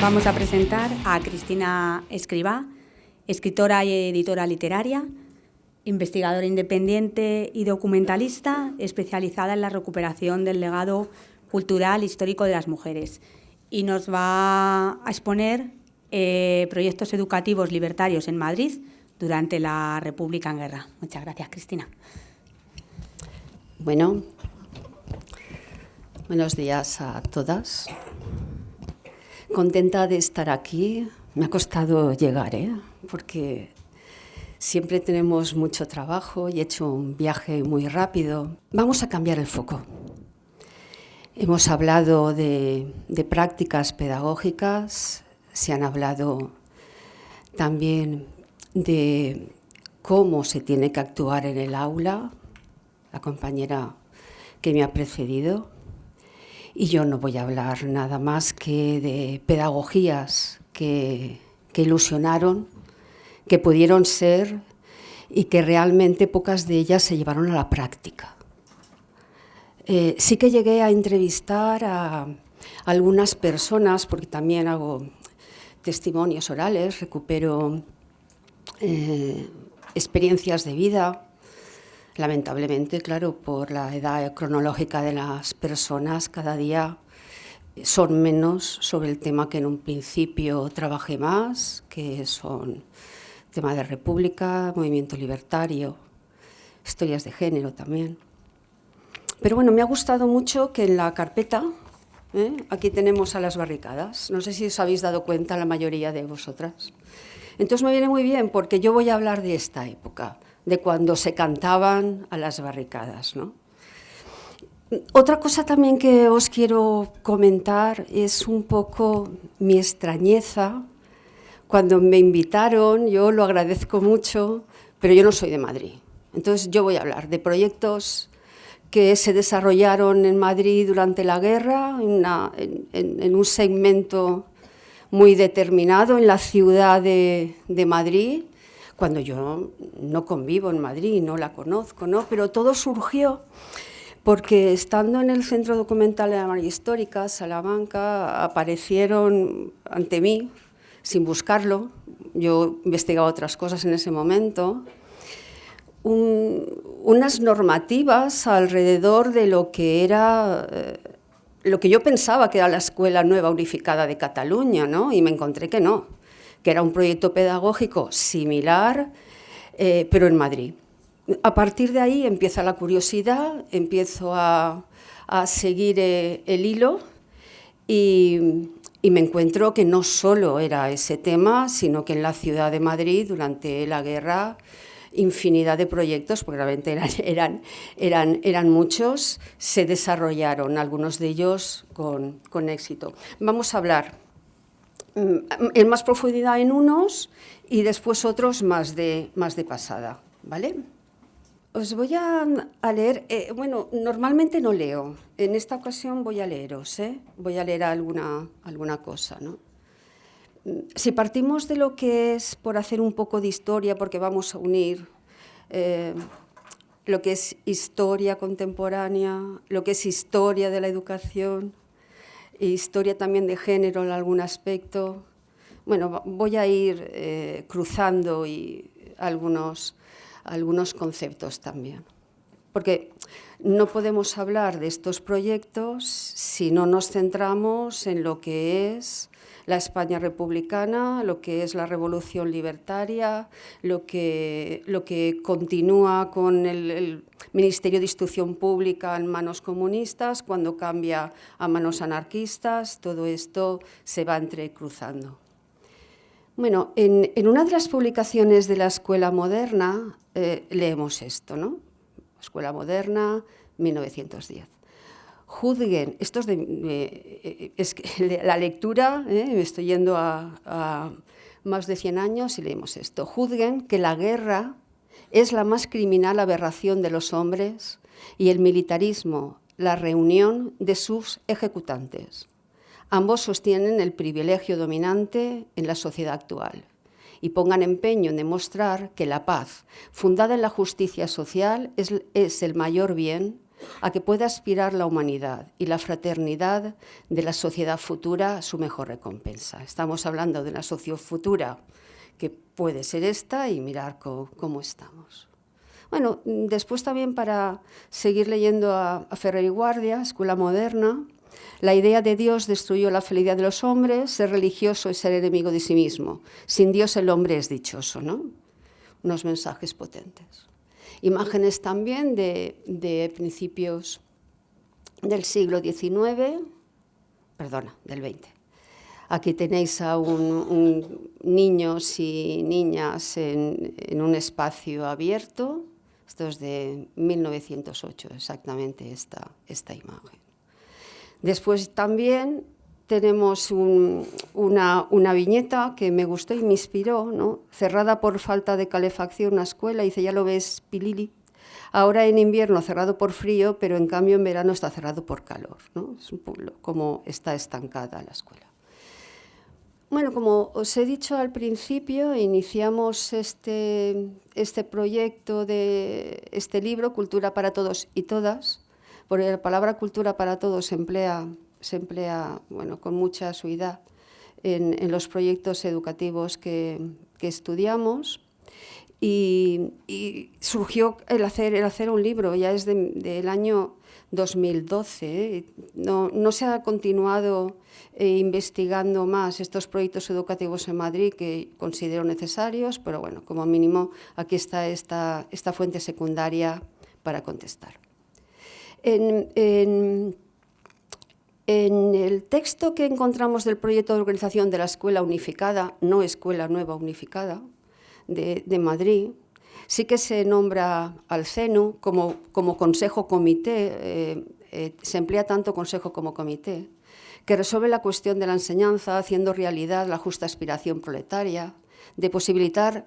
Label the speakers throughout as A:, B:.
A: Vamos a presentar a Cristina Escribá, escritora y editora literaria, investigadora independiente y documentalista especializada en la recuperación del legado cultural histórico de las mujeres. Y nos va a exponer eh, proyectos educativos libertarios en Madrid durante la República en Guerra. Muchas gracias, Cristina.
B: Bueno, buenos días a todas. Contenta de estar aquí. Me ha costado llegar, ¿eh? porque siempre tenemos mucho trabajo y he hecho un viaje muy rápido. Vamos a cambiar el foco. Hemos hablado de, de prácticas pedagógicas, se han hablado también de cómo se tiene que actuar en el aula, la compañera que me ha precedido, y yo no voy a hablar nada más que de pedagogías que, ilusionaron, que pudieron ser y que realmente pocas de ellas se llevaron a la práctica. Eh, sí que llegué a entrevistar a algunas personas, porque también hago testimonios orales, recupero eh, experiencias de vida, lamentablemente, claro, por la edad cronológica de las personas, cada día son menos sobre el tema que en un principio trabajé más, que son tema de república, movimiento libertario, historias de género también. Pero bueno, me ha gustado mucho que en la carpeta, ¿eh? aquí tenemos a las barricadas, no sé si os habéis dado cuenta la mayoría de vosotras. Entonces me viene muy bien porque yo voy a hablar de esta época, de cuando se cantaban a las barricadas. Otra cosa también que os quiero comentar es un poco mi extrañeza. Cuando me invitaron, yo lo agradezco mucho, pero yo no soy de Madrid. Entonces yo voy a hablar de proyectos que se desarrollaron en Madrid durante la guerra, en un segmento muy determinado en la ciudad de, Madrid, cuando yo no convivo en Madrid, no la conozco, ¿no? pero todo surgió porque estando en el Centro Documental de la Memoria Histórica, Salamanca, aparecieron ante mí, sin buscarlo, yo investigaba otras cosas en ese momento, unas normativas alrededor de lo que era eh, lo que yo pensaba que era la Escuela Nueva Unificada de Cataluña, ¿no? y me encontré que no, que era un proyecto pedagógico similar, eh, pero en Madrid. A partir de ahí empieza la curiosidad, empiezo a, seguir eh, el hilo y, me encuentro que no solo era ese tema, sino que en la ciudad de Madrid, durante la guerra, infinidad de proyectos, porque realmente eran, eran, eran, eran muchos, se desarrollaron, algunos de ellos con, con éxito. Vamos a hablar en más profundidad en unos y después otros más de, más de pasada. ¿vale? Os voy a, leer, eh, bueno, normalmente no leo, en esta ocasión voy a leeros, ¿eh? voy a leer alguna, alguna cosa. ¿no? si partimos de lo que es por hacer un poco de historia, porque vamos a unir eh, lo que es historia contemporánea, lo que es historia de la educación, historia también de género en algún aspecto, bueno, voy a ir eh, cruzando algunos, algunos conceptos también. Porque no podemos hablar de estos proyectos si no nos centramos en lo que es la España republicana, lo que es la revolución libertaria, lo que, lo que continúa con el, Ministerio de Instrucción Pública en manos comunistas, cuando cambia a manos anarquistas, todo esto se va entrecruzando. Bueno, en, una de las publicaciones de la Escuela Moderna eh, leemos esto, ¿no? Escuela Moderna, 1910 juzguen, esto es, de, eh, es la lectura, eh, me estoy yendo a, más de 100 años y leemos esto, juzguen que la guerra es la más criminal aberración de los hombres y el militarismo la reunión de sus ejecutantes. Ambos sostienen el privilegio dominante en la sociedad actual y pongan empeño en demostrar que la paz, fundada en la justicia social, es, es el mayor bien a que pueda aspirar la humanidad y la fraternidad de la sociedad futura su mejor recompensa. Estamos hablando de una sociedad futura que puede ser esta y mirar cómo, estamos. Bueno, después también para seguir leyendo a, Ferrer y Guardia, Escuela Moderna, la idea de Dios destruyó la felicidad de los hombres, ser religioso es ser enemigo de sí mismo. Sin Dios el hombre es dichoso, ¿no? Unos mensajes potentes. Imágenes también de, principios del siglo XIX, perdona, del XX. Aquí tenéis a un, niños y niñas en, un espacio abierto. Esto es de 1908, exactamente esta, esta imagen. Después también tenemos una, viñeta que me gustó y me inspiró, ¿no? cerrada por falta de calefacción una escuela, dice, ya lo ves, Pilili, ahora en invierno cerrado por frío, pero en cambio en verano está cerrado por calor, ¿no? es un pueblo como está estancada la escuela. Bueno, como os he dicho al principio, iniciamos este, este proyecto de este libro, Cultura para Todos y Todas, porque la palabra cultura para todos se emplea se emplea bueno, con mucha suidad en, los proyectos educativos que, estudiamos. Y, surgió el hacer, el hacer un libro, ya es del año 2012. No, no, se ha continuado eh, investigando más estos proyectos educativos en Madrid que considero necesarios, pero bueno, como mínimo aquí está esta, esta fuente secundaria para contestar. en el texto que encontramos del proyecto de organización de la Escuela Unificada, no Escuela Nueva Unificada, de, Madrid, sí que se nombra al CENU como, como consejo comité, eh, eh, se emplea tanto consejo como comité, que resuelve la cuestión de la enseñanza haciendo realidad la justa aspiración proletaria, de posibilitar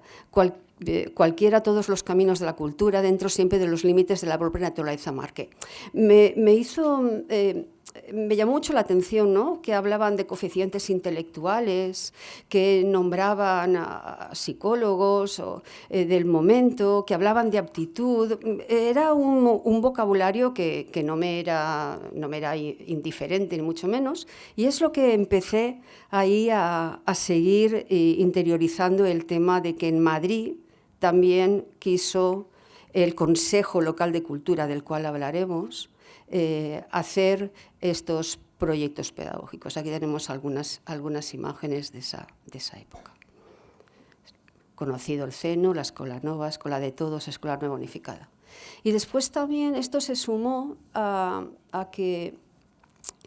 B: cualquiera todos los caminos de la cultura dentro siempre de los límites de la propia naturaleza marque. Me, hizo... Me llamó mucho la atención ¿no? que hablaban de coeficientes intelectuales, que nombraban a psicólogos eh, del momento, que hablaban de aptitud. Era un, vocabulario que, no, me era, no me era indiferente, ni mucho menos, y es lo que empecé ahí a, a seguir eh, interiorizando el tema de que en Madrid también quiso el Consejo Local de Cultura, del cual hablaremos, eh, hacer estos proyectos pedagógicos. Aquí tenemos algunas, algunas imágenes de esa, de esa época. Conocido el CENU, la Escuela Nova, Escuela de Todos, Escuela Nueva Unificada. Y después también esto se sumó a, a que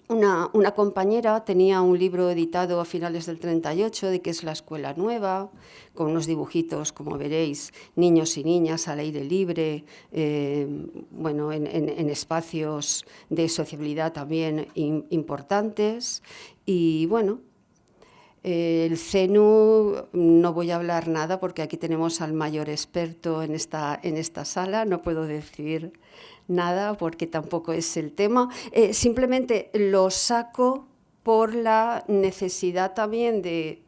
B: una, compañera tenía un libro editado a finales del 38 de que es la escuela nueva, con unos dibujitos, como veréis, niños y niñas al aire libre, eh, bueno, en, espacios de sociabilidad también importantes. Y bueno, el CENU, no voy a hablar nada porque aquí tenemos al mayor experto en esta, en esta sala, no puedo decir nada porque tampoco es el tema. Eh, simplemente lo saco por la necesidad también de,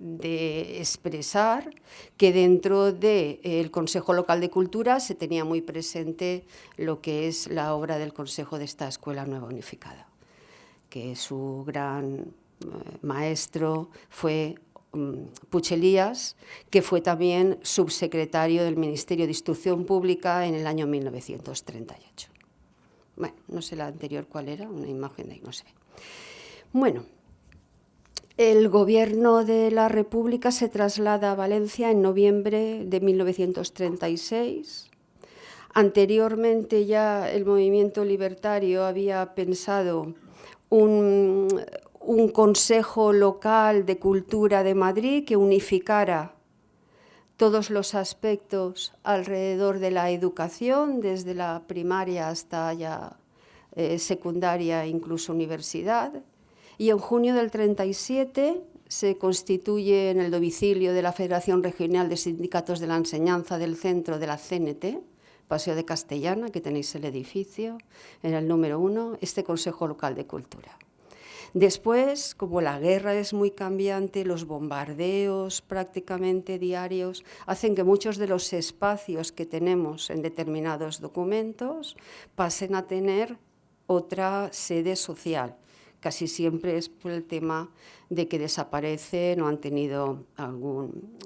B: expresar que dentro del Consejo Local de Cultura se tenía muy presente lo que es la obra del Consejo de esta Escuela Nueva Unificada, que su gran eh, maestro fue mm, Puchelías, que fue también subsecretario del Ministerio de Instrucción Pública en el año 1938. Bueno, no sé la anterior cuál era, una imagen de ahí, no sé. Bueno, el gobierno de la República se traslada a Valencia en noviembre de 1936. Anteriormente ya el movimiento libertario había pensado un Consejo Local de Cultura de Madrid que unificara todos los aspectos alrededor de la educación, desde la primaria hasta ya eh, secundaria, incluso universidad. Y en junio del 37 se constituye en el domicilio de la Federación Regional de Sindicatos de la Enseñanza del Centro de la CNT, Paseo de Castellana, que tenéis el edificio, en el número uno, este Consejo Local de Cultura. Después, como la guerra es muy cambiante, los bombardeos prácticamente diarios hacen que muchos de los espacios que tenemos en determinados documentos pasen a tener otra sede social. Casi siempre es por el tema de que desaparecen o han tenido algún,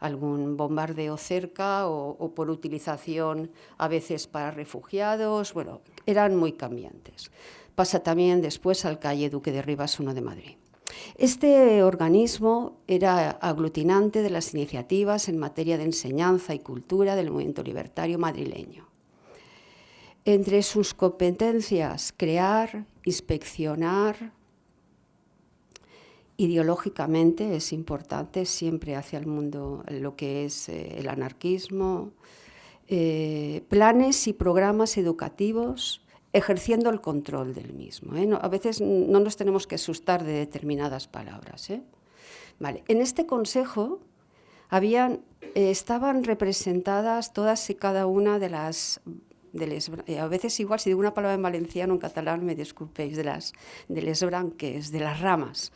B: algún bombardeo cerca o, por utilización a veces para refugiados. Bueno, eran muy cambiantes. Pasa también después al calle Duque de Rivas 1 de Madrid. Este organismo era aglutinante de las iniciativas en materia de enseñanza y cultura del movimiento libertario madrileño. Entre sus competencias, crear, inspeccionar, ideológicamente es importante siempre hacia el mundo lo que es eh, el anarquismo, eh, planes y programas educativos ejerciendo el control del mismo. ¿eh? a veces no nos tenemos que asustar de determinadas palabras. Vale. En este consejo habían, estaban representadas todas y cada una de las de a veces igual si digo una palabra en valenciano o en catalán me disculpéis, de las de les branques, de las ramas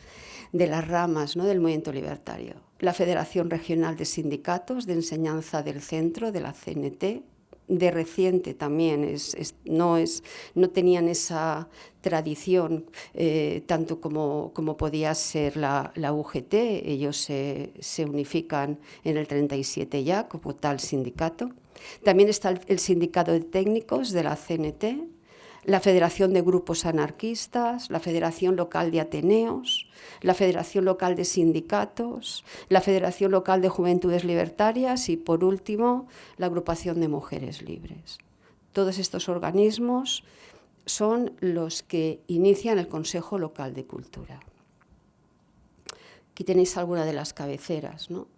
B: de las ramas ¿no? del movimiento libertario. La Federación Regional de Sindicatos de Enseñanza del Centro, de la CNT, de reciente también, es, no, es, no tenían esa tradición eh, tanto como, como, podía ser la, la UGT, ellos se, se, unifican en el 37 ya como tal sindicato. También está el, el sindicato de técnicos de la CNT, la Federación de Grupos Anarquistas, la Federación Local de Ateneos, la Federación Local de Sindicatos, la Federación Local de Juventudes Libertarias y, por último, la Agrupación de Mujeres Libres. Todos estos organismos son los que inician el Consejo Local de Cultura. Aquí tenéis alguna de las cabeceras, ¿no?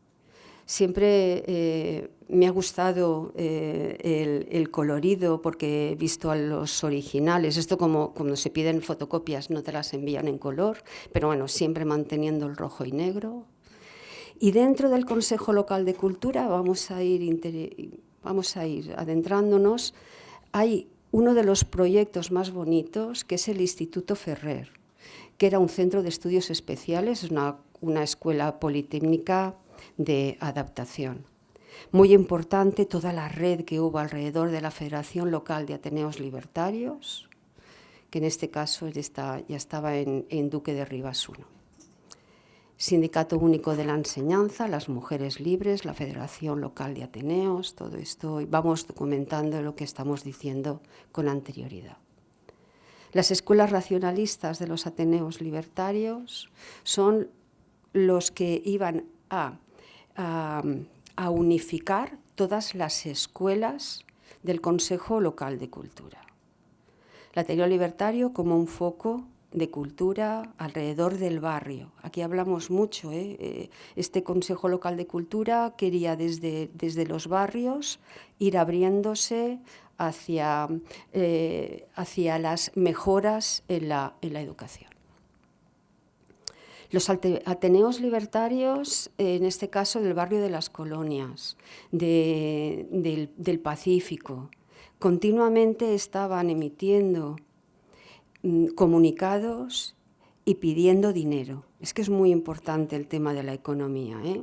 B: Siempre eh, me ha gustado eh, el, colorido porque he visto a los originales. Esto como cuando se piden fotocopias no te las envían en color, pero bueno, siempre manteniendo el rojo y negro. Y dentro del Consejo Local de Cultura vamos a ir, adentrándonos. Hay uno de los proyectos más bonitos que es el Instituto Ferrer, que era un centro de estudios especiales, una, una escuela politécnica de adaptación. Muy importante toda la red que hubo alrededor de la Federación Local de Ateneos Libertarios, que en este caso ya, estaba en, Duque de Rivas 1. Sindicato Único de la Enseñanza, las Mujeres Libres, la Federación Local de Ateneos, todo esto, y vamos documentando lo que estamos diciendo con anterioridad. Las escuelas racionalistas de los Ateneos Libertarios son los que iban a a, unificar todas las escuelas del Consejo Local de Cultura. El Ateneo Libertario como un foco de cultura alrededor del barrio. Aquí hablamos mucho, ¿eh? Eh, este Consejo Local de Cultura quería desde, desde los barrios ir abriéndose hacia, eh, hacia las mejoras en la, en la educación. Los Ateneos libertarios, en este caso del barrio de las colonias, del, Pacífico, continuamente estaban emitiendo mm, comunicados y pidiendo dinero. Es que es muy importante el tema de la economía. ¿eh?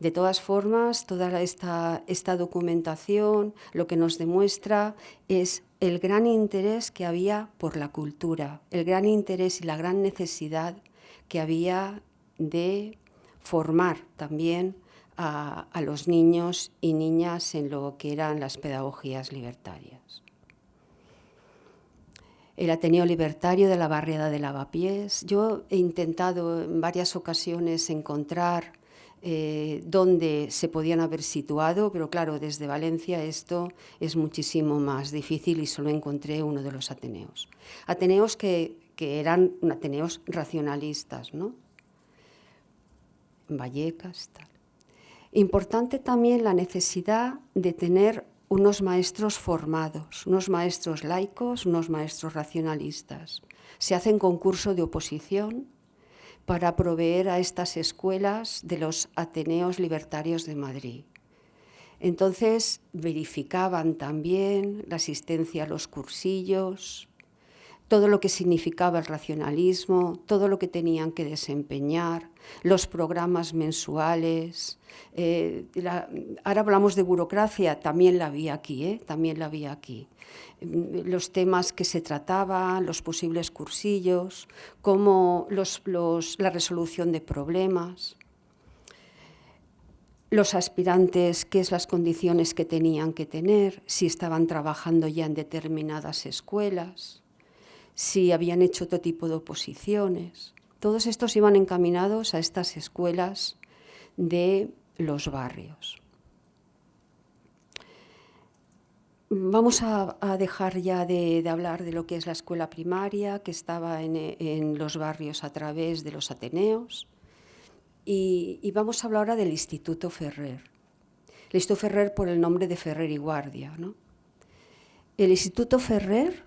B: De todas formas, toda esta, esta, documentación lo que nos demuestra es el gran interés que había por la cultura, el gran interés y la gran necesidad que había de formar también a, los niños y niñas en lo que eran las pedagogías libertarias. El Ateneo Libertario de la barriada de Lavapiés. Yo he intentado en varias ocasiones encontrar eh, dónde se podían haber situado, pero claro, desde Valencia esto es muchísimo más difícil y solo encontré uno de los Ateneos. Ateneos que que eran ateneos racionalistas, ¿no? Vallecas, tal. Importante también la necesidad de tener unos maestros formados, unos maestros laicos, unos maestros racionalistas. Se hacen concurso de oposición para proveer a estas escuelas de los Ateneos Libertarios de Madrid. Entonces verificaban también la asistencia a los cursillos, todo lo que significaba el racionalismo, todo lo que tenían que desempeñar, los programas mensuales. Eh, ahora hablamos de burocracia, también la vi aquí, ¿eh? también la vi aquí. Mm, los temas que se trataban, los posibles cursillos, como la resolución de problemas los aspirantes, qué es las condiciones que tenían que tener, si estaban trabajando ya en determinadas escuelas, si habían hecho otro tipo de oposiciones. Todos estos iban encaminados a estas escuelas de los barrios. Vamos a, dejar ya de, hablar de lo que es la escuela primaria, que estaba en los barrios a través de los Ateneos, y, vamos a hablar ahora del Instituto Ferrer. El Instituto Ferrer por el nombre de Ferrer y Guardia. El Instituto Ferrer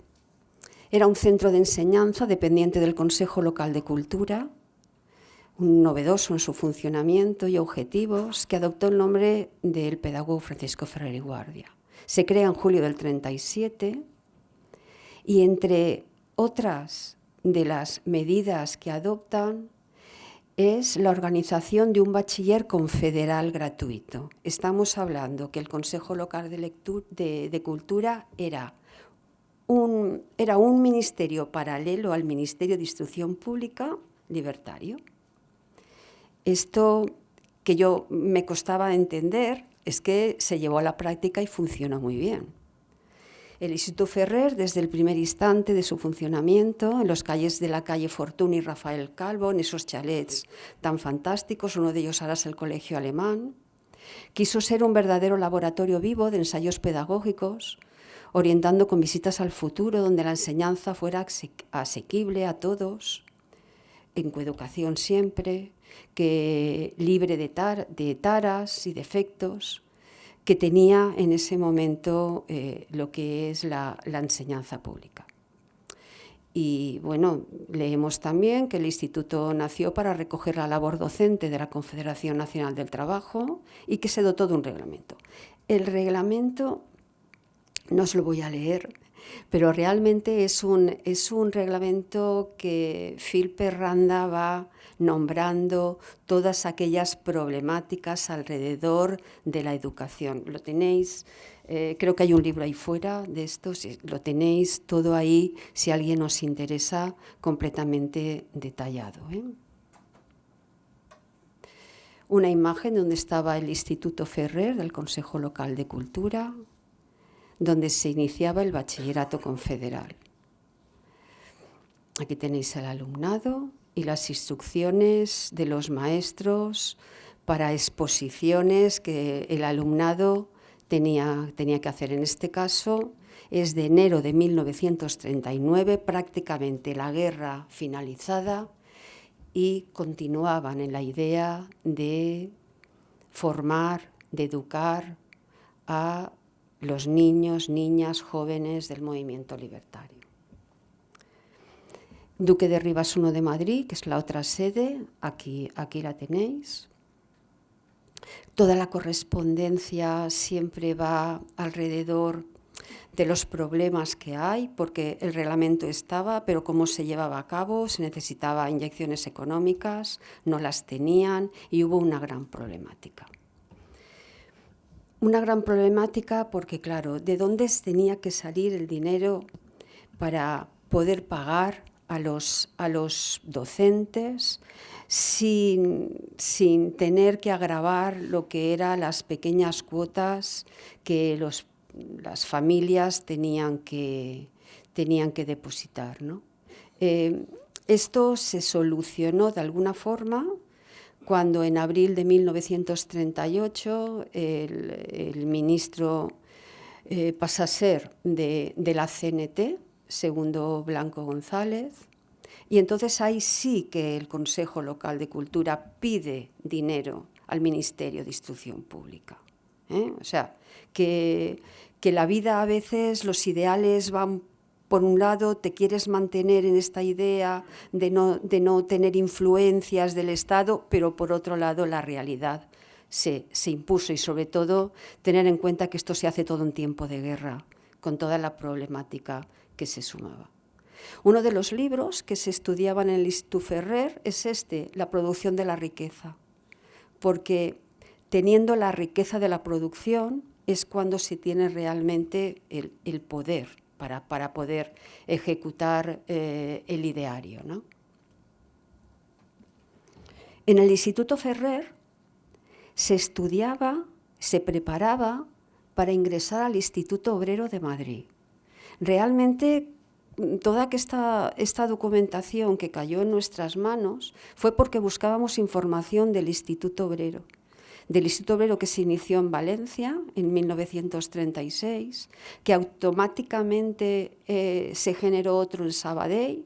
B: era un centro de enseñanza dependiente del Consejo Local de Cultura, un novedoso en su funcionamiento y objetivos, que adoptó el nombre del pedagogo Francisco Ferrer y Guardia. Se crea en julio del 37 y entre otras de las medidas que adoptan es la organización de un bachiller confederal gratuito. Estamos hablando que el Consejo Local de, Cultura era era un ministerio paralelo al Ministerio de Instrucción Pública libertario. Esto que yo me costaba entender es que se llevó a la práctica y funcionó muy bien. El Instituto Ferrer, desde el primer instante de su funcionamiento, en los calles de la calle Fortuna y Rafael Calvo, en esos chalets tan fantásticos, uno de ellos ahora es el Colegio Alemán, quiso ser un verdadero laboratorio vivo de ensayos pedagógicos, orientando con visitas al futuro, donde la enseñanza fuera asequible a todos, en coeducación siempre, que libre de, taras y defectos, que tenía en ese momento eh, lo que es la, enseñanza pública. Y bueno, leemos también que el instituto nació para recoger la labor docente de la Confederación Nacional del Trabajo y que se dotó de un reglamento. El reglamento, no os lo voy a leer, pero realmente es un, es un reglamento que Phil Perranda va nombrando todas aquellas problemáticas alrededor de la educación. Lo tenéis, eh, creo que hay un libro ahí fuera de esto, lo tenéis todo ahí, si alguien os interesa, completamente detallado. ¿eh? Una imagen donde estaba el Instituto Ferrer del Consejo Local de Cultura, donde se iniciaba el bachillerato confederal. Aquí tenéis el alumnado, y las instrucciones de los maestros para exposiciones que el alumnado tenía, tenía que hacer. En este caso es de enero de 1939, prácticamente la guerra finalizada, y continuaban en la idea de formar, de educar a los niños, niñas, jóvenes del movimiento libertario. Duque de Rivas I de Madrid, que es la otra sede, aquí, aquí la tenéis. Toda la correspondencia siempre va alrededor de los problemas que hay, porque el reglamento estaba, pero cómo se llevaba a cabo, se necesitaba inyecciones económicas, no las tenían y hubo una gran problemática. Una gran problemática porque, claro, ¿de dónde tenía que salir el dinero para poder pagar a los, a los docentes sin, sin, tener que agravar lo que eran las pequeñas cuotas que los, las familias tenían que, tenían que depositar. ¿no? Eh, esto se solucionó de alguna forma cuando en abril de 1938 el, el ministro eh, pasa a ser de, la CNT, segundo Blanco González, y entonces ahí sí que el Consejo Local de Cultura pide dinero al Ministerio de Instrucción Pública. ¿eh? O sea, que, que la vida a veces, los ideales van por un lado, te quieres mantener en esta idea de no, de no, tener influencias del Estado, pero por otro lado la realidad se, se, impuso y sobre todo tener en cuenta que esto se hace todo en tiempo de guerra, con toda la problemática que se sumaba. Uno de los libros que se estudiaban en el Ferrer es este, La producción de la riqueza, porque teniendo la riqueza de la producción es cuando se tiene realmente el, poder para, para, poder ejecutar eh, el ideario. En el Instituto Ferrer se estudiaba, se preparaba para ingresar al Instituto Obrero de Madrid. Realmente toda esta, esta documentación que cayó en nuestras manos fue porque buscábamos información del Instituto Obrero del Instituto Obrero que se inició en Valencia en 1936, que automáticamente eh, se generó otro en Sabadell,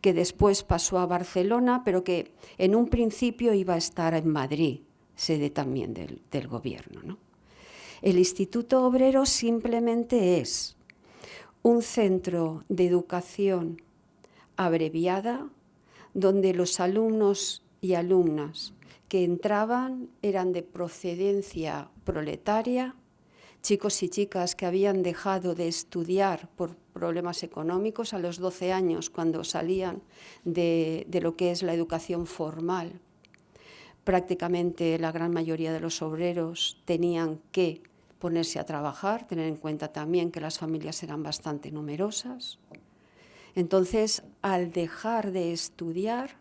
B: que después pasó a Barcelona, pero que en un principio iba a estar en Madrid, sede también del, gobierno. El Instituto Obrero simplemente es un centro de educación abreviada donde los alumnos y alumnas que entraban eran de procedencia proletaria, chicos y chicas que habían dejado de estudiar por problemas económicos a los 12 años cuando salían de, lo que es la educación formal. Prácticamente la gran mayoría de los obreros tenían que ponerse a trabajar, tener en cuenta también que las familias eran bastante numerosas. Entonces, al dejar de estudiar,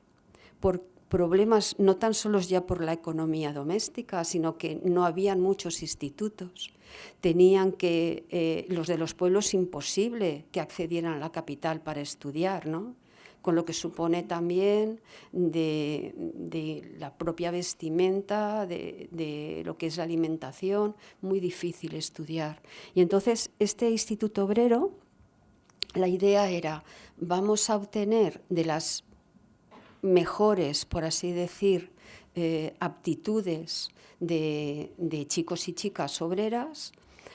B: por problemas no tan solo ya por la economía doméstica, sino que no habían muchos institutos. Tenían que, eh, los de los pueblos, imposible que accedieran a la capital para estudiar, ¿no? con lo que supone también de, la propia vestimenta, de, de, lo que es la alimentación, muy difícil estudiar. Y entonces este Instituto Obrero, la idea era, vamos a obtener de las mejores, por así decir, eh, aptitudes de, chicos y chicas obreras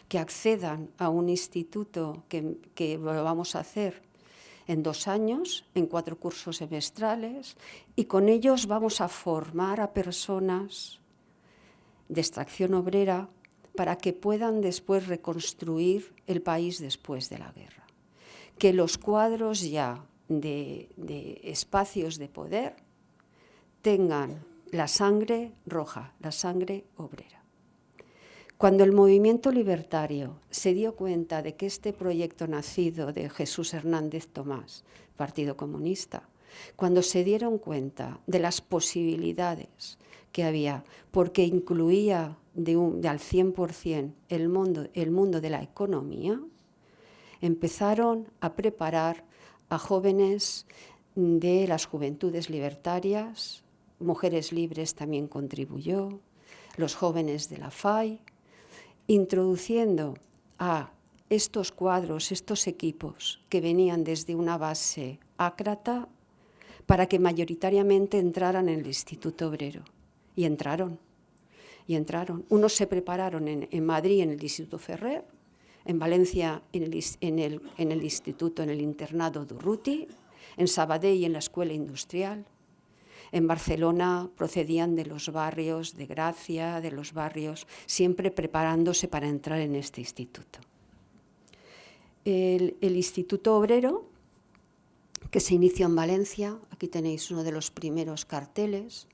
B: que accedan a un instituto que, que lo vamos a hacer en dos años, en cuatro cursos semestrales, y con ellos vamos a formar a personas de extracción obrera para que puedan después reconstruir el país después de la guerra. Que los cuadros ya de, espacios de poder tengan la sangre roja, la sangre obrera. Cuando el movimiento libertario se dio cuenta de que este proyecto nacido de Jesús Hernández Tomás, Partido Comunista, cuando se dieron cuenta de las posibilidades que había, porque incluía de, de al 100% el mundo, el mundo de la economía, empezaron a preparar a jóvenes de las juventudes libertarias, Mujeres Libres también contribuyó, los jóvenes de la FAI, introduciendo a estos cuadros, estos equipos que venían desde una base ácrata para que mayoritariamente entraran en el Instituto Obrero. Y entraron, y entraron. Unos se prepararon en, en Madrid, en el Instituto Ferrer, en Valencia en el, instituto, en el internado Durruti, en Sabadell en la escuela industrial. En Barcelona procedían de los barrios de Gracia, de los barrios, siempre preparándose para entrar en este instituto. El, Instituto Obrero, que se inició en Valencia, aquí tenéis uno de los primeros carteles,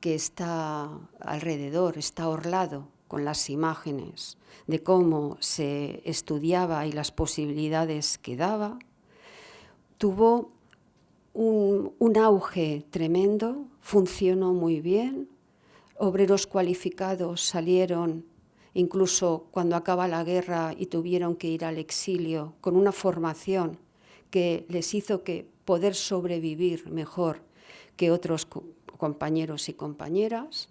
B: que está alrededor, está orlado con las imágenes de cómo se estudiaba y las posibilidades que daba, tuvo un, auge tremendo, funcionó muy bien, obreros cualificados salieron incluso cuando acaba la guerra y tuvieron que ir al exilio con una formación que les hizo que poder sobrevivir mejor que otros compañeros y compañeras.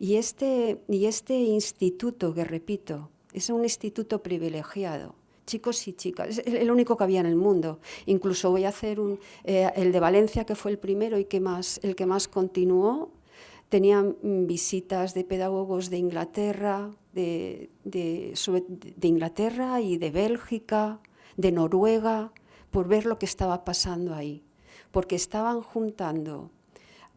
B: Y este, y este instituto, que repito, es un instituto privilegiado, chicos y chicas, es el único que había en el mundo. Incluso voy a hacer un, eh, el de Valencia, que fue el primero y que más, el que más continuó, tenían visitas de pedagogos de Inglaterra, de, Inglaterra y de Bélgica, de Noruega, por ver lo que estaba pasando ahí, porque estaban juntando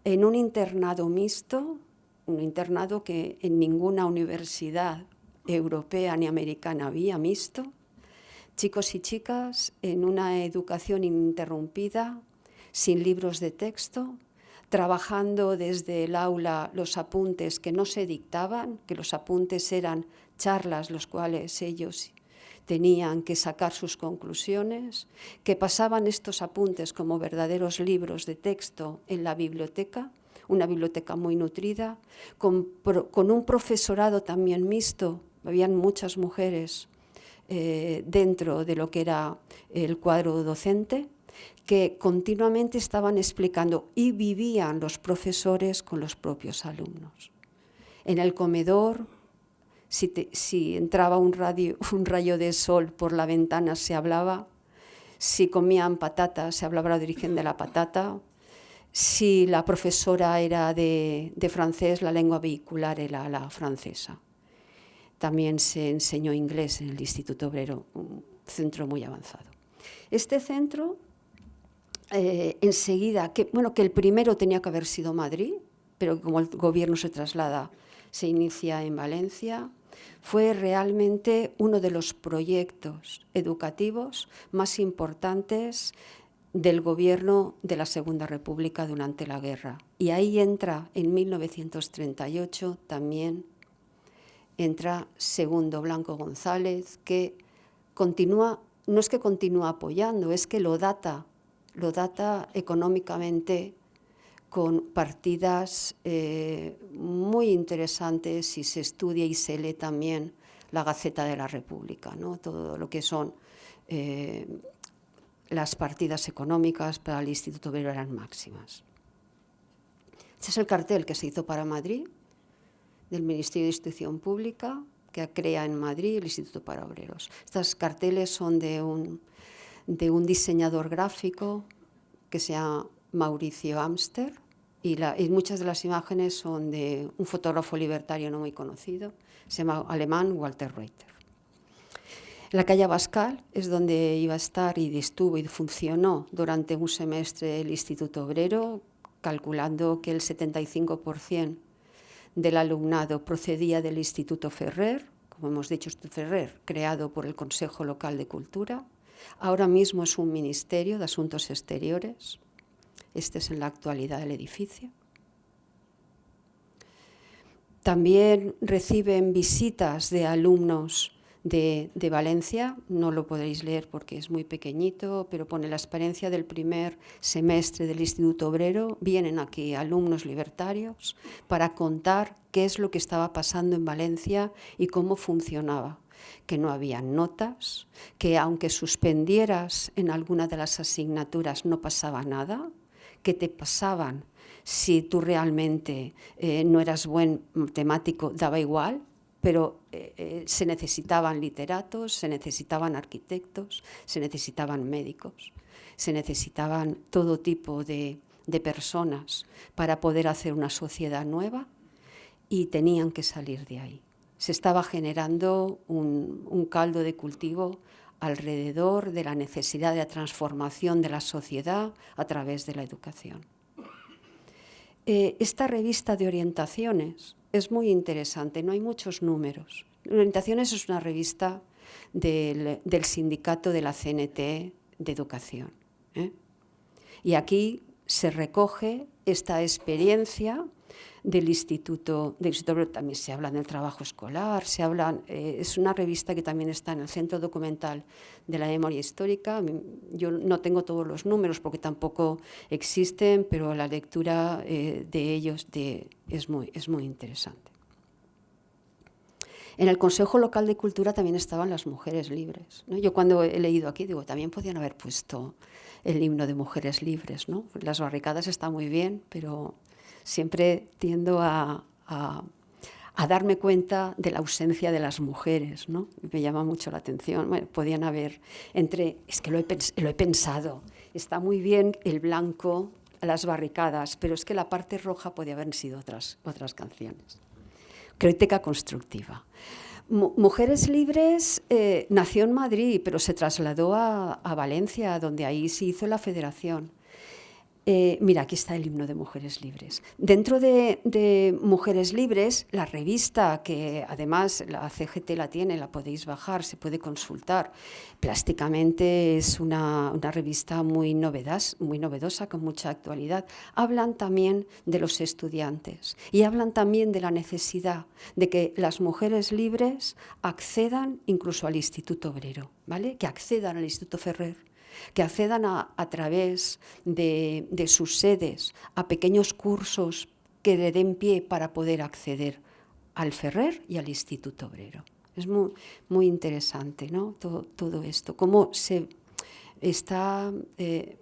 B: en un internado mixto un internado que en ninguna universidad europea ni americana había visto, chicos y chicas en una educación ininterrumpida, sin libros de texto, trabajando desde el aula los apuntes que no se dictaban, que los apuntes eran charlas los cuales ellos tenían que sacar sus conclusiones, que pasaban estos apuntes como verdaderos libros de texto en la biblioteca, una biblioteca muy nutrida, con, un profesorado también mixto, habían muchas mujeres eh, dentro de lo que era el cuadro docente, que continuamente estaban explicando y vivían los profesores con los propios alumnos. En el comedor, si, entraba un, rayo de sol por la ventana se hablaba, si comían patata se hablaba de origen de la patata, si la profesora era de, francés, la lengua vehicular era la francesa. También se enseñó inglés en el Instituto Obrero, un centro muy avanzado. Este centro eh, enseguida, bueno, que el primero tenía que haber sido Madrid, pero como el gobierno se traslada, se inicia en Valencia, fue realmente uno de los proyectos educativos más importantes del gobierno de la Segunda República durante la guerra. Y ahí entra, en 1938, también entra Segundo Blanco González, que continúa, no es que continúa apoyando, es que lo data lo data económicamente con partidas eh, muy interesantes si se estudia y se lee también la Gaceta de la República, ¿no? todo lo que son eh, las partidas económicas para el Instituto Obrero eran máximas. Este es el cartel que se hizo para Madrid, del Ministerio de Instrucción Pública, que crea en Madrid el Instituto para Obreros. Estos carteles son de un de un diseñador gráfico que se llama Mauricio Amster y, muchas de las imágenes son de un fotógrafo libertario no muy conocido, se llama alemán Walter Reuter. La calle Bascal es donde iba a estar y estuvo y funcionó durante un semestre el Instituto Obrero, calculando que el 75% del alumnado procedía del Instituto Ferrer, como hemos dicho, Ferrer, creado por el Consejo Local de Cultura, Ahora mismo es un ministerio de Asuntos Exteriores. Este es en la actualidad el edificio. También reciben visitas de alumnos de, Valencia, no lo podréis leer porque es muy pequeñito, pero pone la experiencia del primer semestre del Instituto Obrero. Vienen aquí alumnos libertarios para contar qué es lo que estaba pasando en Valencia y cómo funcionaba. Que no había notas, que aunque suspendieras en alguna de las asignaturas no pasaba nada, que te pasaban si tú realmente eh, no eras buen matemático, daba igual, pero eh, eh, se necesitaban literatos, se necesitaban arquitectos, se necesitaban médicos, se necesitaban todo tipo de personas para poder hacer una sociedad nueva y tenían que salir de ahí se estaba generando un, caldo de cultivo alrededor de la necesidad de la transformación de la sociedad a través de la educación. Eh, esta revista de orientaciones es muy interesante, no hay muchos números. Orientaciones es una revista del, sindicato de la CNT de educación. ¿eh? Y aquí se recoge esta experiencia del Instituto, del Instituto también se habla del trabajo escolar, se habla, eh, es una revista que también está en el Centro Documental de la Memoria Histórica. Yo no tengo todos los números porque tampoco existen, pero la lectura eh, de ellos es, muy, es muy interesante. En el Consejo Local de Cultura también estaban las mujeres libres. Yo cuando he leído aquí digo, también podían haber puesto el himno de mujeres libres. ¿no? Las barricadas están muy bien, pero siempre tiendo a, darme cuenta de la ausencia de las mujeres, ¿no? Me llama mucho la atención. Podían haber entre, es que lo he, lo he pensado, está muy bien el blanco, las barricadas, pero es que la parte roja podía haber sido otras, otras canciones. Crítica constructiva. Mujeres Libres eh, nació en Madrid, pero se trasladó a, a Valencia, donde ahí se hizo la federación Eh, mira, aquí está el himno de Mujeres Libres. Dentro de, Mujeres Libres, la revista, que además la CGT la tiene, la podéis bajar, se puede consultar. Plásticamente es una, revista muy, muy novedosa, con mucha actualidad. Hablan también de los estudiantes y hablan también de la necesidad de que las mujeres libres accedan incluso al Instituto Obrero, ¿vale? que accedan al Instituto Ferrer que accedan a, través de, sus sedes a pequeños cursos que le den pie para poder acceder al Ferrer y al Instituto Obrero. Es muy, interesante ¿no? todo, esto, cómo se está eh,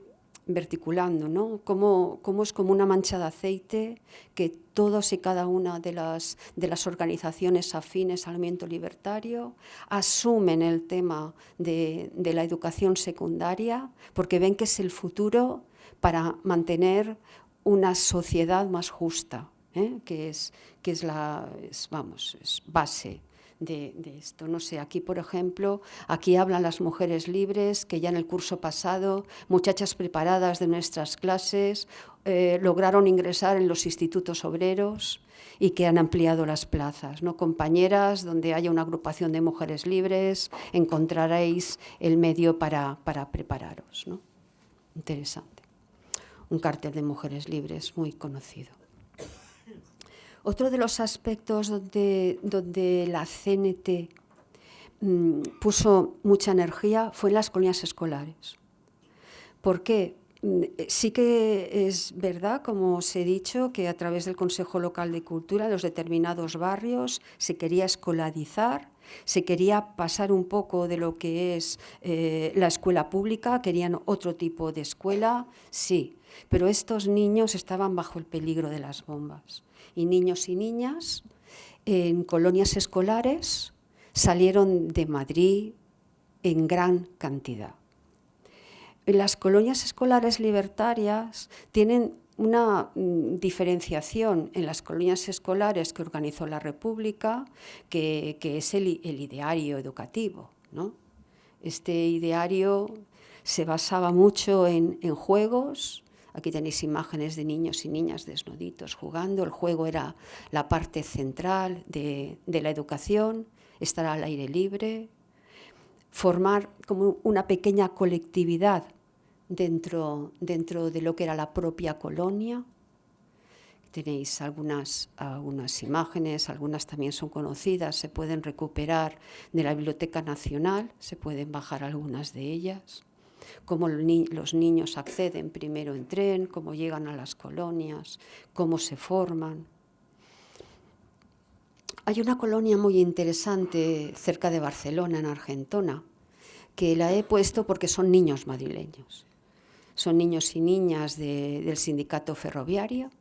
B: verticulando, ¿no? Cómo, es como una mancha de aceite que todos y cada una de las, de las organizaciones afines al movimiento libertario asumen el tema de, la educación secundaria porque ven que es el futuro para mantener una sociedad más justa, ¿eh? que, es, que es la vamos, es base de, esto. No sé, aquí por ejemplo, aquí hablan las mujeres libres que ya en el curso pasado, muchachas preparadas de nuestras clases, eh, lograron ingresar en los institutos obreros y que han ampliado las plazas. ¿no? Compañeras, donde haya una agrupación de mujeres libres, encontraréis el medio para, para prepararos. ¿no? Interesante. Un cartel de mujeres libres muy conocido. Otro de los aspectos donde, la CNT mm, puso mucha energía fue en las colonias escolares. ¿Por qué? Mm, sí que es verdad, como os he dicho, que a través del Consejo Local de Cultura, los determinados barrios, se quería escolarizar, se quería pasar un poco de lo que es eh, la escuela pública, querían otro tipo de escuela, sí, pero estos niños estaban bajo el peligro de las bombas y niños y niñas en colonias escolares salieron de Madrid en gran cantidad. Las colonias escolares libertarias tienen una mm, diferenciación en las colonias escolares que organizó la República, que, es el, ideario educativo. Este ideario se basaba mucho en juegos, Aquí tenéis imágenes de niños y niñas desnuditos jugando. El juego era la parte central de, la educación, estar al aire libre, formar como una pequeña colectividad dentro, dentro de lo que era la propia colonia. Tenéis algunas, algunas imágenes, algunas también son conocidas, se pueden recuperar de la Biblioteca Nacional, se pueden bajar algunas de ellas cómo los niños acceden primero en tren, cómo llegan a las colonias, cómo se forman. Hay una colonia muy interesante cerca de Barcelona, en Argentona, que la he puesto porque son niños madrileños. Son niños y niñas del sindicato ferroviario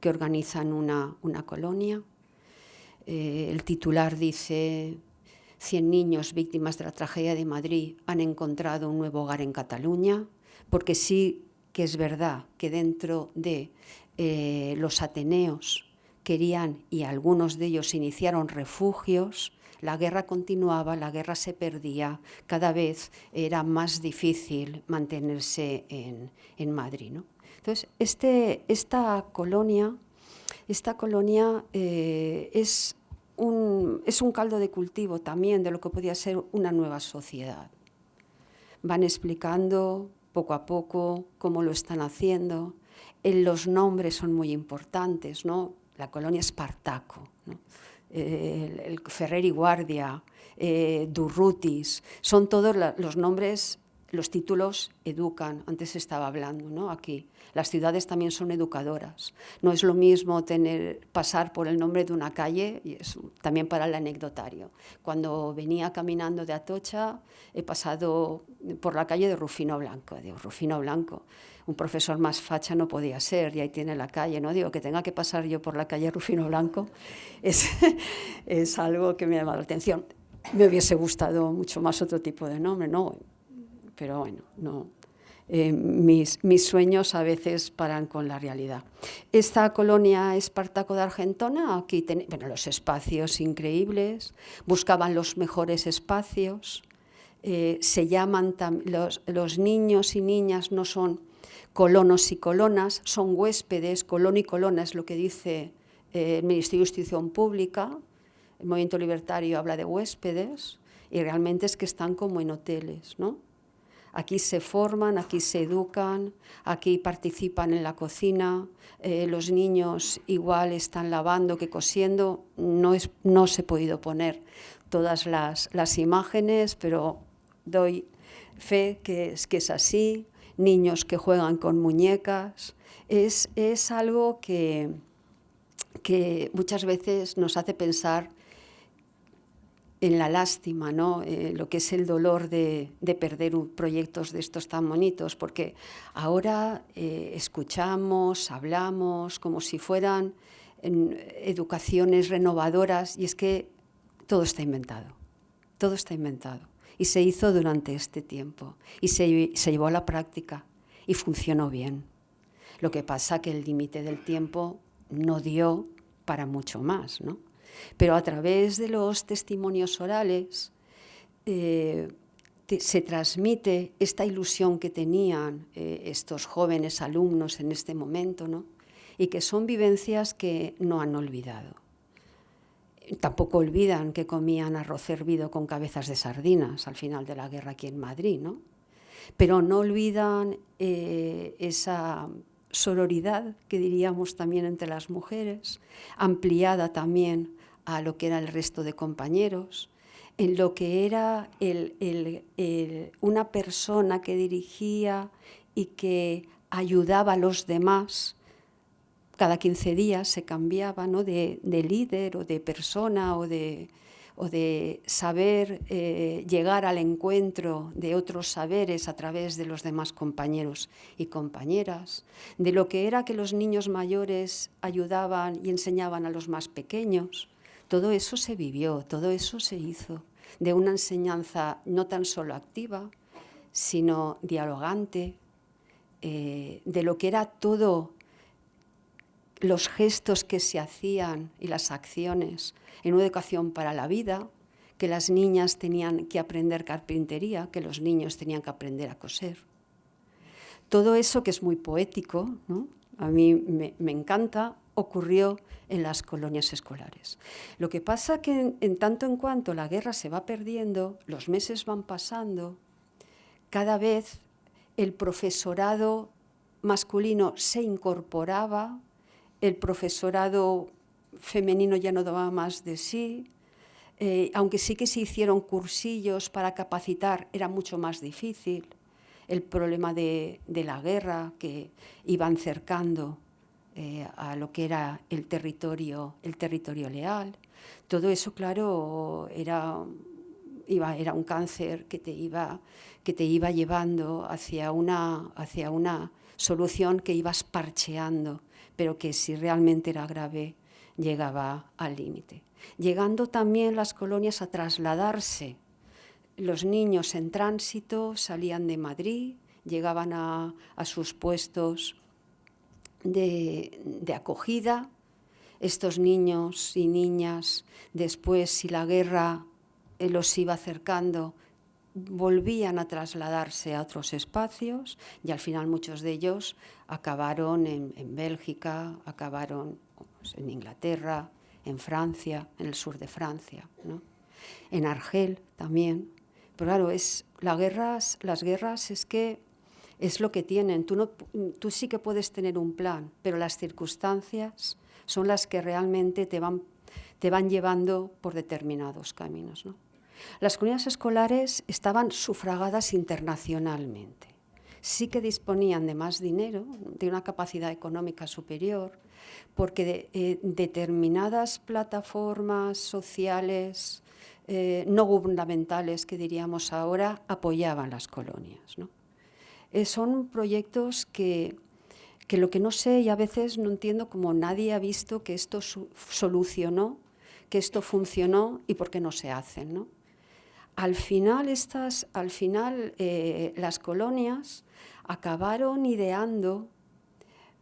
B: que organizan una, colonia. Eh, el titular dice 100 niños víctimas de la tragedia de Madrid han encontrado un nuevo hogar en Cataluña, porque sí que es verdad que dentro de eh, los Ateneos querían, y algunos de ellos iniciaron refugios, la guerra continuaba, la guerra se perdía, cada vez era más difícil mantenerse en, Madrid. Entonces, este, esta colonia, esta colonia eh, es es un caldo de cultivo también de lo que podía ser una nueva sociedad. Van explicando poco a poco cómo lo están haciendo. En los nombres son muy importantes, ¿no? La colonia Espartaco, el, Ferrer y Guardia, eh, Durrutis, son todos los nombres los títulos educan, antes estaba hablando, ¿no? Aquí. Las ciudades también son educadoras. No es lo mismo tener, pasar por el nombre de una calle, y es también para el anecdotario. Cuando venía caminando de Atocha, he pasado por la calle de Rufino Blanco. Digo, Rufino Blanco, un profesor más facha no podía ser, y ahí tiene la calle, ¿no? Digo, que tenga que pasar yo por la calle Rufino Blanco es, es algo que me llama la atención. Me hubiese gustado mucho más otro tipo de nombre, ¿no? Pero bueno, no. Eh, mis, sueños a veces paran con la realidad. Esta colonia Espartaco de Argentona, aquí bueno, los espacios increíbles, buscaban los mejores espacios, eh, se llaman los, los, niños y niñas no son colonos y colonas, son huéspedes, colono y colona es lo que dice eh, el Ministerio de Justicia Pública, el movimiento libertario habla de huéspedes, y realmente es que están como en hoteles, ¿no? Aquí se forman, aquí se educan, aquí participan en la cocina, eh, los niños igual están lavando que cosiendo, no, es, no se ha podido poner todas las, las imágenes, pero doy fe que es, que es así, niños que juegan con muñecas, es, es algo que, que muchas veces nos hace pensar en la lástima, ¿no? Eh, lo que es el dolor de, perder proyectos de estos tan bonitos, porque ahora eh, escuchamos, hablamos como si fueran educaciones renovadoras y es que todo está inventado, todo está inventado y se hizo durante este tiempo y se, se llevó a la práctica y funcionó bien. Lo que pasa que el límite del tiempo no dio para mucho más, ¿no? Pero a través de los testimonios orales eh, se transmite esta ilusión que tenían eh, estos jóvenes alumnos en este momento, ¿no? y que son vivencias que no han olvidado. Tampoco olvidan que comían arroz hervido con cabezas de sardinas al final de la guerra aquí en Madrid, ¿no? pero no olvidan eh, esa sororidad que diríamos también entre las mujeres, ampliada también a lo que era el resto de compañeros, en lo que era una persona que dirigía y que ayudaba a los demás. Cada 15 días se cambiaba ¿no? de, líder o de persona o de, o de saber eh, llegar al encuentro de otros saberes a través de los demás compañeros y compañeras, de lo que era que los niños mayores ayudaban y enseñaban a los más pequeños, todo eso se vivió, todo eso se hizo, de una enseñanza no tan solo activa, sino dialogante, eh, de lo que era todo los gestos que se hacían y las acciones en una educación para la vida, que las niñas tenían que aprender carpintería, que los niños tenían que aprender a coser. Todo eso que es muy poético, a mí me encanta, ocurrió en las colonias escolares. Lo que pasa que en, tanto en cuanto la guerra se va perdiendo, los meses van pasando, cada vez el profesorado masculino se incorporaba, el profesorado femenino ya no daba más de sí, eh, aunque sí que se hicieron cursillos para capacitar, era mucho más difícil. El problema de, de la guerra que iban cercando eh, a lo que era el territorio, el territorio leal. Todo eso, claro, era, iba, era un cáncer que te iba, que te iba llevando hacia una, hacia una solución que ibas parcheando, pero que si realmente era grave llegaba al límite. Llegando también las colonias a trasladarse. Los niños en tránsito salían de Madrid, llegaban a, a sus puestos de, acogida. Estos niños y niñas, después, si la guerra eh, los iba acercando, volvían a trasladarse a otros espacios y al final muchos de ellos acabaron en, Bélgica, acabaron pues, en Inglaterra, en Francia, en el sur de Francia, en Argel también. Pero claro, es, las guerras, las guerras es que es lo que tienen. Tú, sí que puedes tener un plan, pero las circunstancias son las que realmente te van, llevando por determinados caminos. Las comunidades escolares estaban sufragadas internacionalmente. Sí que disponían de más dinero, de una capacidad económica superior, porque eh, determinadas plataformas sociales eh, no gubernamentales, que diríamos ahora, apoyaban las colonias. Eh, son proyectos que, lo que no sé y a veces no entiendo como nadie ha visto que esto solucionó, que esto funcionó y por qué no se hacen. Al final, estas, al final eh, las colonias acabaron ideando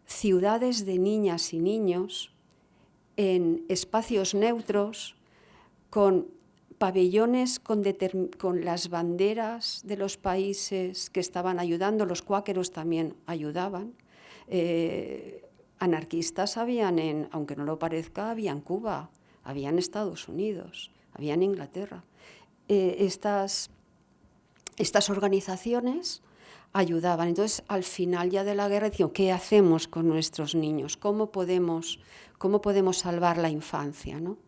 B: ciudades de niñas y niños en espacios neutros con pabellones con, las banderas de los países que estaban ayudando, los cuáqueros también ayudaban. Eh, anarquistas habían en, aunque no lo parezca, había en Cuba, había en Estados Unidos, había en Inglaterra. Eh, estas, estas organizaciones ayudaban. Entonces, al final ya de la guerra, decían, ¿qué hacemos con nuestros niños? ¿Cómo podemos, cómo podemos salvar la infancia? ¿no?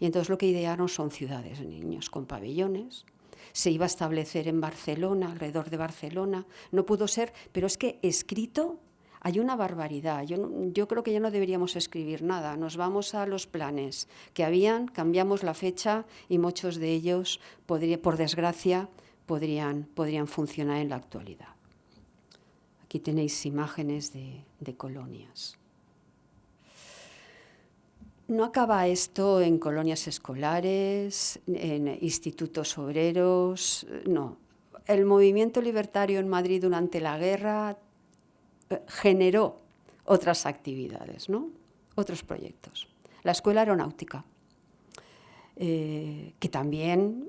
B: Y entonces lo que idearon son ciudades de niños con pabellones. Se iba a establecer en Barcelona, alrededor de Barcelona. No pudo ser, pero es que escrito hay una barbaridad. Yo, creo que ya no deberíamos escribir nada. Nos vamos a los planes que habían, cambiamos la fecha y muchos de ellos, por desgracia, podrían, podrían funcionar en la actualidad. Aquí tenéis imágenes de colonias. No acaba esto en colonias escolares, en institutos obreros, no. El movimiento libertario en Madrid durante la guerra eh, generó otras actividades, ¿no? otros proyectos. La Escuela Aeronáutica, eh, que también,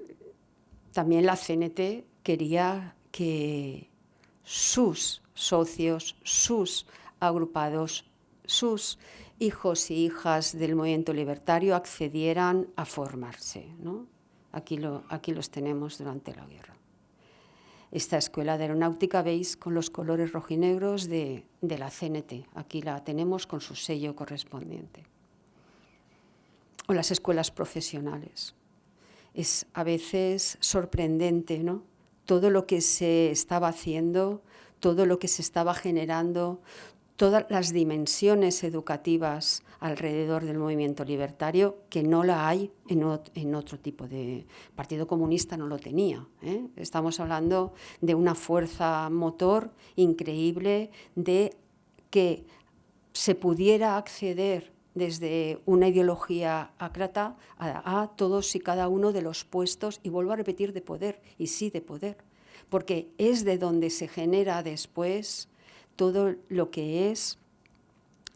B: también la CNT quería que sus socios, sus agrupados, sus hijos y hijas del movimiento libertario accedieran a formarse. ¿no? Aquí, lo, aquí los tenemos durante la guerra. Esta escuela de aeronáutica veis con los colores rojinegros de, de la CNT. Aquí la tenemos con su sello correspondiente. O las escuelas profesionales. Es a veces sorprendente, ¿no? Todo lo que se estaba haciendo, todo lo que se estaba generando, todas las dimensiones educativas alrededor del movimiento libertario que no la hay en, otro tipo de... Partido Comunista no lo tenía. ¿eh? Estamos hablando de una fuerza motor increíble de que se pudiera acceder desde una ideología ácrata a, a, todos y cada uno de los puestos, y vuelvo a repetir, de poder, y sí de poder, porque es de donde se genera después todo lo que es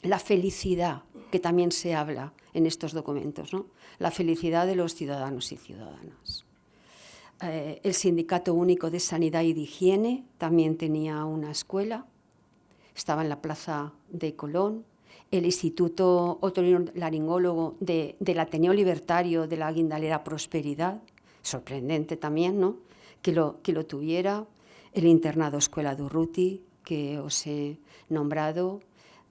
B: la felicidad, que también se habla en estos documentos, ¿no? la felicidad de los ciudadanos y ciudadanas. Eh, el Sindicato Único de Sanidad y de Higiene también tenía una escuela, estaba en la plaza de Colón, el Instituto Otorino-Laringólogo de, del Ateneo Libertario de la Guindalera Prosperidad, sorprendente también, ¿no? que, lo, que lo tuviera, el Internado Escuela Durruti, que os he nombrado,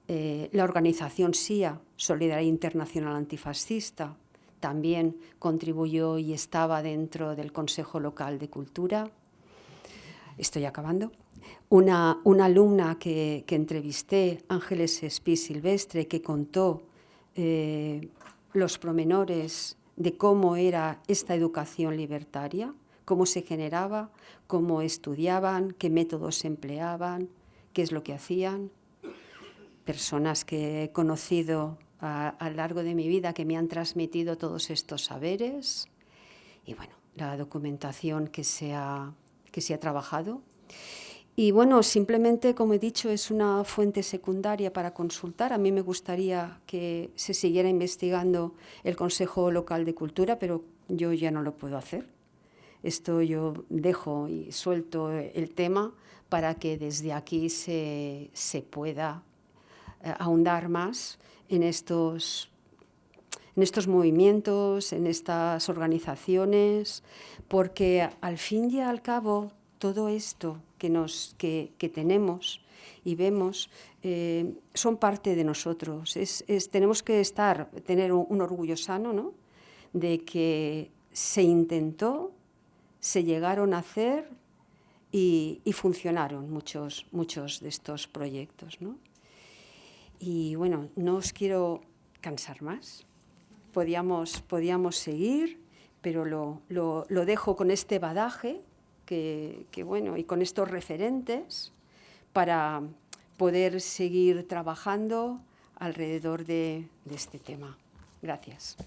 B: eh, la organización SIA, Solidaridad Internacional Antifascista, también contribuyó y estaba dentro del Consejo Local de Cultura. Estoy acabando. Una, una alumna que, entrevisté, Ángeles Espí Silvestre, que contó eh, los promenores de cómo era esta educación libertaria, cómo se generaba, cómo estudiaban, qué métodos empleaban, qué es lo que hacían. Personas que he conocido a, lo largo de mi vida que me han transmitido todos estos saberes y bueno, la documentación que se ha, que se ha trabajado. Y bueno, simplemente, como he dicho, es una fuente secundaria para consultar. A mí me gustaría que se siguiera investigando el Consejo Local de Cultura, pero yo ya no lo puedo hacer. Esto yo dejo y suelto el tema para que desde aquí se, pueda eh, ahondar más en estos, en estos movimientos, en estas organizaciones, porque al fin y al cabo todo esto que, nos, que, tenemos y vemos eh, son parte de nosotros. Es, tenemos que estar, tener un, orgullo sano ¿no? de que se intentó, se llegaron a hacer y, funcionaron muchos, muchos de estos proyectos. ¿no? Y bueno, no os quiero cansar más. Podíamos, podíamos seguir, pero lo, lo, dejo con este badaje que, que, bueno, y con estos referentes para poder seguir trabajando alrededor de, de este tema. Gracias.